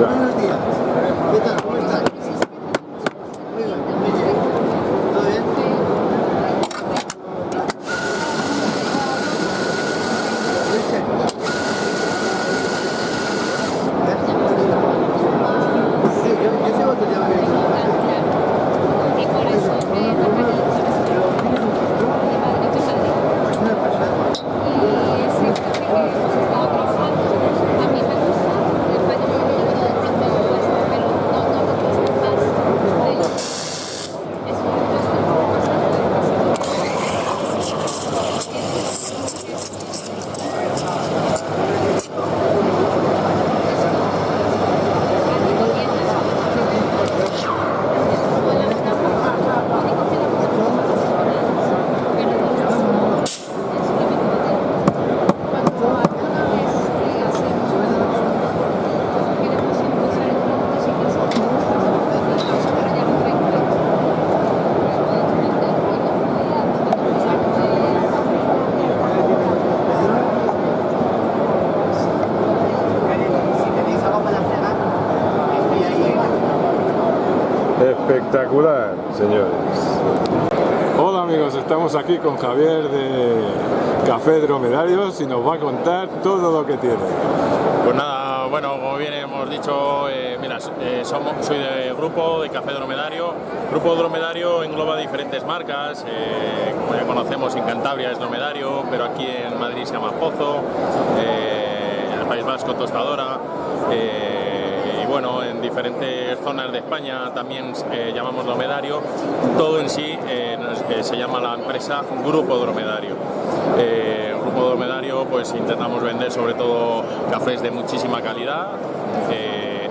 Buenos días. ¿Qué tal? ¿Cómo estás? Muy bien, muy bien. ¿Todo bien? Sí, yo, yo sigo tu llamamiento. Y por eso me he referido Es una persona. Y ese café que hemos estado trabajando, a mí me gusta. El baño me lo de pronto cuesta, pero no, no me cuesta más de lo Es un costo un poco más alto del pasado. Si tenéis algo para cenar, estoy ahí. Espectacular, señores. Hola amigos, estamos aquí con Javier de Café Dromedarios y nos va a contar todo lo que tiene. Pues nada, bueno, como bien hemos dicho, eh, mira, eh, soy del grupo de Café Dromedario. Grupo Dromedario engloba diferentes marcas, eh, como ya conocemos en Cantabria es Dromedario, pero aquí en Madrid se llama Pozo, eh, en el País Vasco Tostadora. Bueno, en diferentes zonas de España también eh, llamamos dromedario. Todo en sí eh, se llama la empresa Grupo Dromedario. Eh, Grupo Dromedario pues intentamos vender sobre todo cafés de muchísima calidad,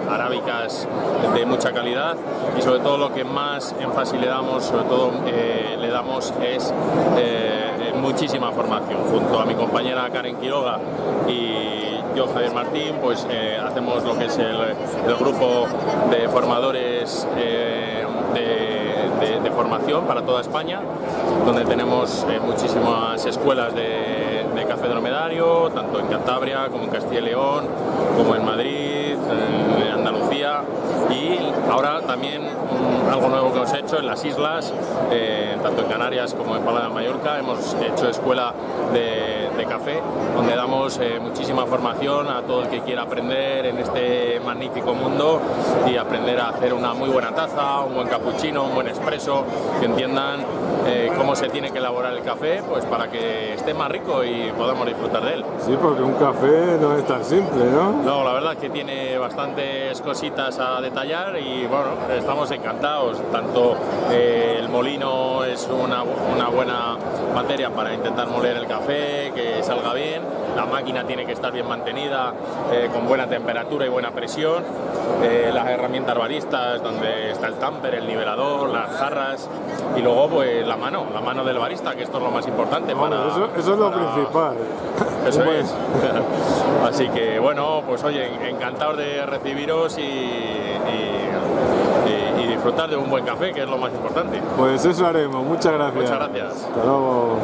arábicas de mucha calidad y sobre todo lo que más énfasis le damos, sobre todo eh, le damos es eh, muchísima formación. Junto a mi compañera Karen Quiroga y yo, Javier Martín, pues eh, hacemos lo que es el, grupo de formadores eh, de, formación para toda España, donde tenemos eh, muchísimas escuelas de, de café dromedario, tanto en Cantabria como en Castilla y León, como en Madrid, en Andalucía y ahora también hemos hecho en las islas, eh, tanto en Canarias como en Palma de Mallorca, hemos hecho escuela de, de café, donde damos eh, muchísima formación a todo el que quiera aprender en este magnífico mundo y aprender a hacer una muy buena taza, un buen cappuccino, un buen expreso, que entiendan eh, cómo se tiene que elaborar el café, pues para que esté más rico y podamos disfrutar de él. Sí, porque un café no es tan simple, ¿no? No, la verdad es que tiene bastantes cositas a detallar y bueno, estamos encantados. Tanto eh, el molino es una, una buena materia para intentar moler el café, que salga bien. La máquina tiene que estar bien mantenida, eh, con buena temperatura y buena presión. Eh, las herramientas baristas, donde está el tamper, el nivelador, las jarras y luego pues la mano, la mano del barista, que esto es lo más importante Hombre, para... eso, eso es lo para- principal. eso es. Así que bueno, pues oye, encantados de recibiros y- y disfrutar de un buen café, que es lo más importante. Pues eso haremos. Muchas gracias. Muchas gracias. Hasta luego.